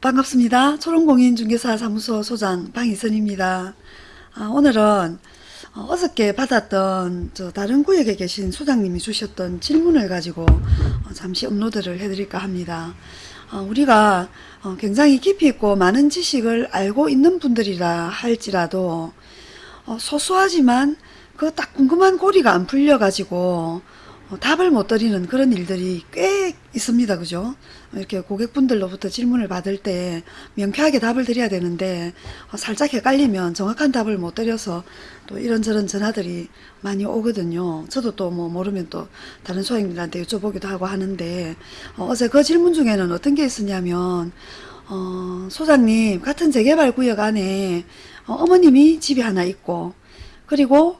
반갑습니다. 초롱공인중개사 사무소 소장 방희선입니다. 아, 오늘은 어, 저께 받았던 저 다른 구역에 계신 소장님이 주셨던 질문을 가지고 어, 잠시 업로드를 해드릴까 합니다. 어, 우리가 어, 굉장히 깊이 있고 많은 지식을 알고 있는 분들이라 할지라도 어, 소소하지만 그 딱 궁금한 고리가 안 풀려가지고 어, 답을 못 드리는 그런 일들이 꽤 있습니다. 그죠? 이렇게 고객분들로부터 질문을 받을 때 명쾌하게 답을 드려야 되는데 어, 살짝 헷갈리면 정확한 답을 못 드려서 또 이런저런 전화들이 많이 오거든요. 저도 또 뭐 모르면 또 다른 소행들한테 여쭤보기도 하고 하는데 어, 어제 그 질문 중에는 어떤 게 있었냐면 어, 소장님 같은 재개발 구역 안에 어, 어머님이 집이 하나 있고 그리고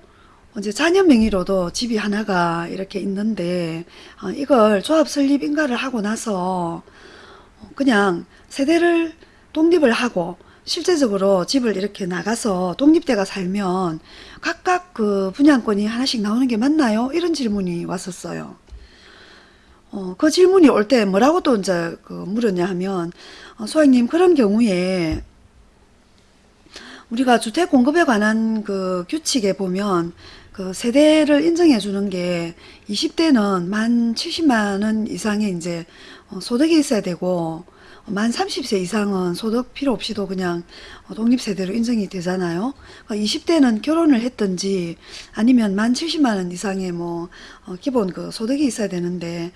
이제 자녀 명의로도 집이 하나가 이렇게 있는데 어, 이걸 조합 설립 인가를 하고 나서 어, 그냥 세대를 독립을 하고 실제적으로 집을 이렇게 나가서 독립대가 살면 각각 그 분양권이 하나씩 나오는 게 맞나요? 이런 질문이 왔었어요. 어, 그 질문이 올 때 뭐라고 또 이제 그 물었냐 하면 어, 소장님 그런 경우에 우리가 주택 공급에 관한 그 규칙에 보면 그 세대를 인정해 주는 게 20대는 만 70만 원 이상의 이제 어, 소득이 있어야 되고 만 30세 이상은 소득 필요 없이도 그냥 어, 독립세대로 인정이 되잖아요. 20대는 그러니까 결혼을 했든지 아니면 만 70만원 이상의 뭐 어, 기본 그 소득이 있어야 되는데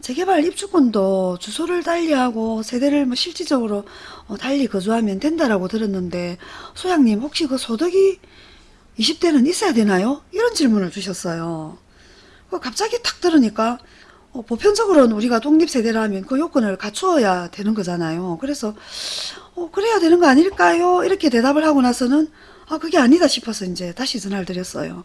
재개발 입주권도 주소를 달리하고 세대를 뭐 실질적으로 달리 거주하면 된다라고 들었는데 소장님 혹시 그 소득이 20대는 있어야 되나요? 이런 질문을 주셨어요. 갑자기 탁 들으니까 어, 보편적으로는 우리가 독립세대라면 그 요건을 갖추어야 되는 거잖아요. 그래서 어, 그래야 되는 거 아닐까요? 이렇게 대답을 하고 나서는 아 그게 아니다 싶어서 이제 다시 전화를 드렸어요.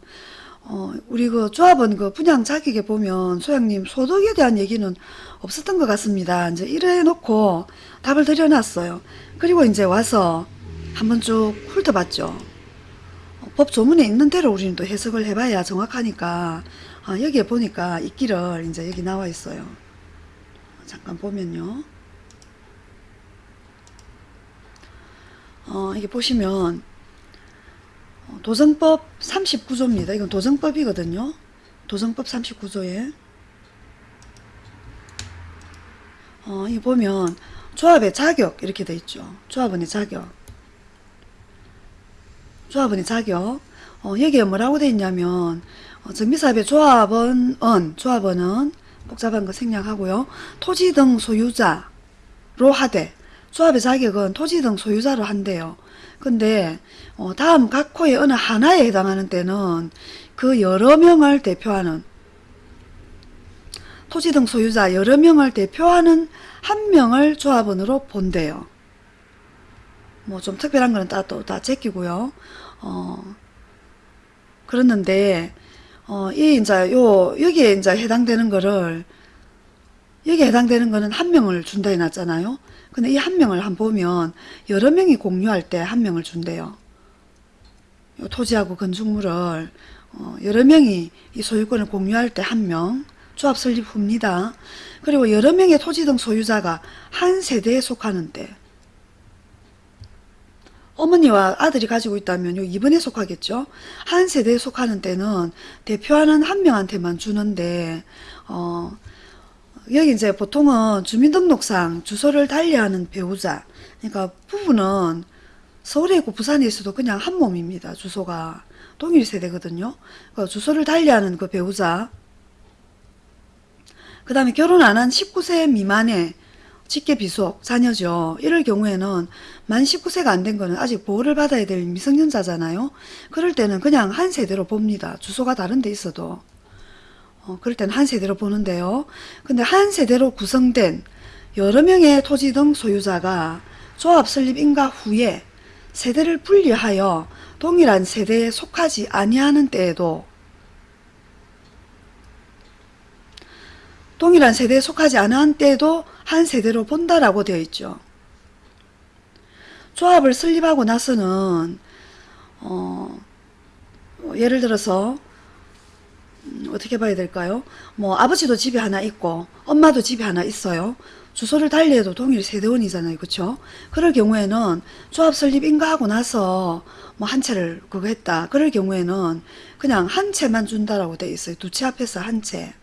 어, 우리 그 조합원 그 분양 자격에 보면 소장님 소득에 대한 얘기는 없었던 것 같습니다. 이제 이래 놓고 답을 드려놨어요. 그리고 이제 와서 한번 쭉 훑어봤죠. 법 조문에 있는 대로 우리는 또 해석을 해봐야 정확하니까 아, 여기에 보니까 있기를 이제 여기 나와 있어요. 잠깐 보면요. 어, 이게 보시면 어, 도정법 39조입니다. 이건 도정법이거든요. 도정법 39조에 어, 이 보면 조합의 자격 이렇게 돼 있죠. 조합원의 자격 조합원의 자격 어, 여기에 뭐라고 돼 있냐면 어, 정비사업의 조합원, 은, 조합원은 복잡한 거 생략하고요. 토지 등 소유자로 하되 조합의 자격은 토지 등 소유자로 한대요. 근데 어, 다음 각 호의 어느 하나에 해당하는 때는 그 여러 명을 대표하는 토지 등 소유자 여러 명을 대표하는 한 명을 조합원으로 본대요. 뭐 좀 특별한 거는 다 또 다 제끼고요. 어, 그랬는데 어, 이 이제 요 여기에 이제 해당되는 거를 여기에 해당되는 거는 한 명을 준다 해놨잖아요. 근데 이 한 명을 한 보면 여러 명이 공유할 때 한 명을 준대요. 토지하고 건축물을 어, 여러 명이 이 소유권을 공유할 때 한 명, 조합 설립 후입니다. 그리고 여러 명의 토지 등 소유자가 한 세대에 속하는 때 어머니와 아들이 가지고 있다면 요 2번에 속하겠죠. 한 세대에 속하는 때는 대표하는 한 명한테만 주는데 어 여기 이제 보통은 주민등록상 주소를 달리하는 배우자 그러니까 부부는 서울에 있고 부산에 있어도 그냥 한 몸입니다. 주소가 동일 세대거든요. 그 주소를 달리하는 그 배우자 그 다음에 결혼 안 한 19세 미만의 직계 비속 자녀죠. 이럴 경우에는 만 19세가 안 된 거는 아직 보호를 받아야 될 미성년자잖아요. 그럴 때는 그냥 한 세대로 봅니다. 주소가 다른 데 있어도. 어, 그럴 때는 한 세대로 보는데요. 근데 한 세대로 구성된 여러 명의 토지 등 소유자가 조합 설립 인가 후에 세대를 분리하여 동일한 세대에 속하지 아니하는 때에도 동일한 세대에 속하지 않은 때에도 한 세대로 본다라고 되어 있죠. 조합을 설립하고 나서는 어, 예를 들어서 음, 어떻게 봐야 될까요? 뭐 아버지도 집에 하나 있고 엄마도 집에 하나 있어요. 주소를 달리해도 동일 세대원이잖아요. 그쵸? 그럴 경우에는 조합 설립 인가하고 나서 뭐 한 채를 그거 했다. 그럴 경우에는 그냥 한 채만 준다라고 돼 있어요. 두 채 앞에서 한 채.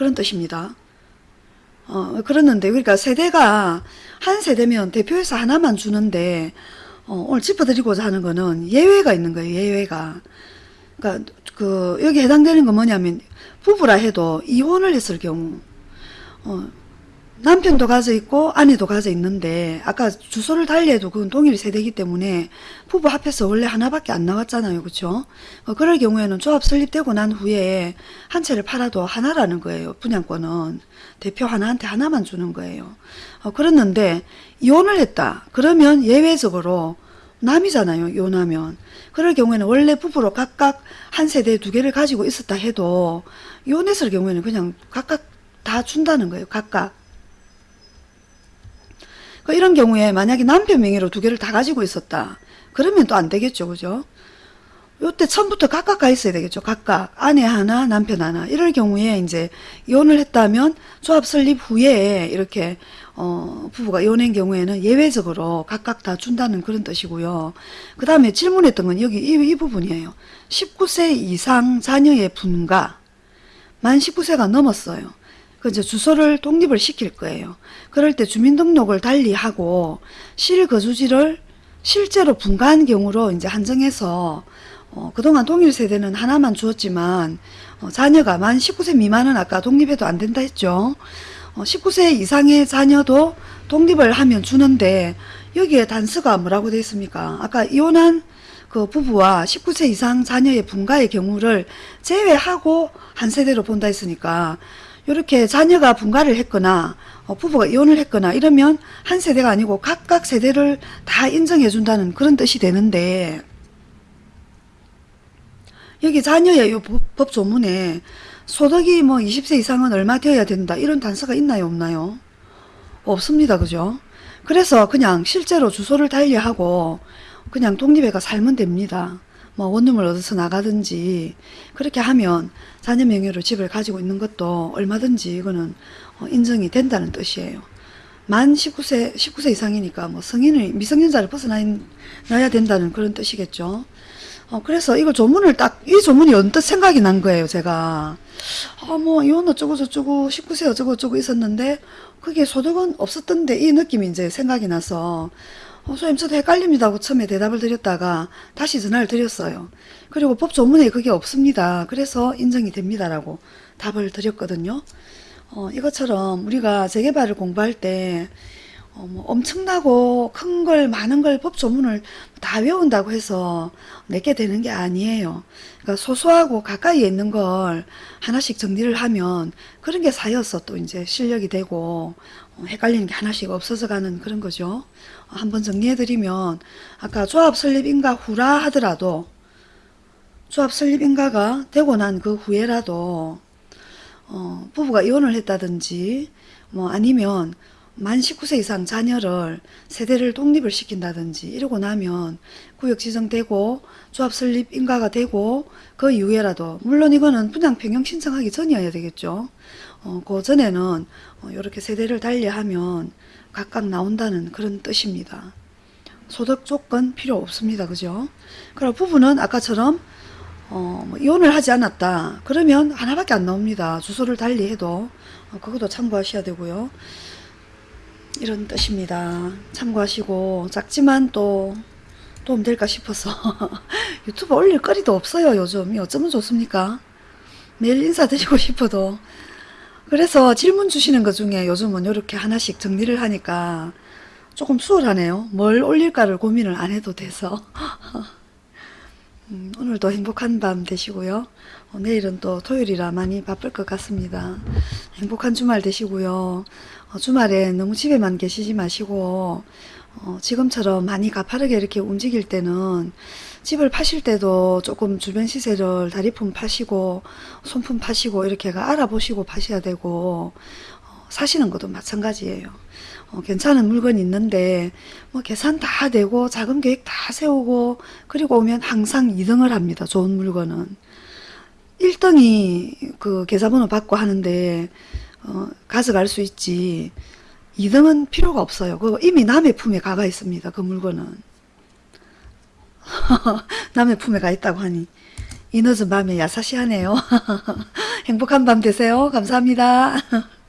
그런 뜻입니다. 어, 그랬는데, 그러니까 세대가 한 세대면 대표에서 하나만 주는데, 어, 오늘 짚어드리고자 하는 거는 예외가 있는 거예요, 예외가. 그러니까, 그, 여기 해당되는 건 뭐냐면, 부부라 해도 이혼을 했을 경우, 어, 남편도 가져 있고 아내도 가져 있는데 아까 주소를 달리해도 그건 동일 세대이기 때문에 부부 합해서 원래 하나밖에 안 나왔잖아요. 그렇죠? 어, 그럴 경우에는 조합 설립되고 난 후에 한 채를 팔아도 하나라는 거예요. 분양권은 대표 하나한테 하나만 주는 거예요. 어, 그랬는데 이혼을 했다. 그러면 예외적으로 남이잖아요. 이혼하면. 그럴 경우에는 원래 부부로 각각 한 세대에 두 개를 가지고 있었다 해도 이혼했을 경우에는 그냥 각각 다 준다는 거예요. 각각. 그 이런 경우에 만약에 남편 명의로 두 개를 다 가지고 있었다. 그러면 또 안 되겠죠. 그죠? 요때 처음부터 각각 가 있어야 되겠죠. 각각. 아내 하나, 남편 하나. 이럴 경우에 이제 이혼을 했다면 조합 설립 후에 이렇게 어, 부부가 이혼한 경우에는 예외적으로 각각 다 준다는 그런 뜻이고요. 그 다음에 질문했던 건 여기 이, 이 부분이에요. 19세 이상 자녀의 분가. 만 19세가 넘었어요. 그 이제 주소를 독립을 시킬 거예요. 그럴 때 주민등록을 달리하고 실거주지를 실제로 분가한 경우로 이제 한정해서 어, 그동안 동일 세대는 하나만 주었지만 어, 자녀가 만 19세 미만은 아까 독립해도 안 된다 했죠. 어, 19세 이상의 자녀도 독립을 하면 주는데 여기에 단서가 뭐라고 되어 있습니까? 아까 이혼한 그 부부와 19세 이상 자녀의 분가의 경우를 제외하고 한 세대로 본다 했으니까 이렇게 자녀가 분가를 했거나 어, 부부가 이혼을 했거나 이러면 한 세대가 아니고 각각 세대를 다 인정해 준다는 그런 뜻이 되는데 여기 자녀의 요 법, 법 조문에 소득이 뭐 20세 이상은 얼마 되어야 된다 이런 단서가 있나요 없나요? 없습니다 그죠? 그래서 그냥 실제로 주소를 달리하고 그냥 독립해가 살면 됩니다. 뭐 원룸을 얻어서 나가든지 그렇게 하면 자녀 명의로 집을 가지고 있는 것도 얼마든지 이거는 어, 인정이 된다는 뜻이에요. 만 19세 19세 이상이니까 뭐 성인을 미성년자를 벗어나야 된다는 그런 뜻이겠죠. 어, 그래서 이거 조문을 딱, 이 조문이 언뜻 생각이 난 거예요, 제가. 아, 뭐, 이혼 어쩌고 저쩌고, 19세 어쩌고 저쩌고 있었는데, 그게 소득은 없었던데, 이 느낌이 이제 생각이 나서, 어, 선생님, 저도 헷갈립니다 하고 처음에 대답을 드렸다가, 다시 전화를 드렸어요. 그리고 법 조문에 그게 없습니다. 그래서 인정이 됩니다 라고 답을 드렸거든요. 어, 이것처럼 우리가 재개발을 공부할 때, 어, 뭐 엄청나고 큰 걸 많은 걸 법조문을 다 외운다고 해서 내게 되는 게 아니에요. 그러니까 소소하고 가까이에 있는 걸 하나씩 정리를 하면 그런 게 쌓여서 또 이제 실력이 되고 어, 헷갈리는 게 하나씩 없어져 가는 그런 거죠. 어, 한번 정리해 드리면 아까 조합 설립 인가 후라 하더라도 조합 설립 인가가 되고 난 그 후에라도 어, 부부가 이혼을 했다든지 뭐 아니면 만 19세 이상 자녀를 세대를 독립을 시킨다든지 이러고 나면 구역 지정되고 조합 설립 인가가 되고 그 이후에라도 물론 이거는 분양 변경 신청하기 전이어야 되겠죠. 어, 그 전에는 어, 이렇게 세대를 달리하면 각각 나온다는 그런 뜻입니다. 소득 조건 필요 없습니다. 그죠? 그럼 부부는 아까처럼 어, 뭐 이혼을 하지 않았다. 그러면 하나밖에 안 나옵니다. 주소를 달리 해도 어, 그것도 참고하셔야 되고요. 이런 뜻입니다. 참고하시고 작지만 또 도움 될까 싶어서 유튜브 올릴 거리도 없어요 요즘 어쩌면 좋습니까 매일 인사드리고 싶어도 그래서 질문 주시는 것 중에 요즘은 이렇게 하나씩 정리를 하니까 조금 수월하네요. 뭘 올릴까를 고민을 안 해도 돼서. 음, 오늘도 행복한 밤 되시고요. 어, 내일은 또 토요일이라 많이 바쁠 것 같습니다. 행복한 주말 되시고요. 어, 주말에 너무 집에만 계시지 마시고 어, 지금처럼 많이 가파르게 이렇게 움직일 때는 집을 파실 때도 조금 주변 시세를 다리품 파시고 손품 파시고 이렇게가 알아보시고 파셔야 되고 어, 사시는 것도 마찬가지예요. 어, 괜찮은 물건이 있는데 뭐 계산 다 되고 자금 계획 다 세우고 그리고 오면 항상 2등을 합니다. 좋은 물건은 1등이 그 계좌번호 받고 하는데 어, 가져갈 수 있지 2등은 필요가 없어요. 그거 이미 남의 품에 가가 있습니다. 그 물건은 남의 품에 가 있다고 하니 이 늦은 밤에 야사시하네요. 행복한 밤 되세요. 감사합니다.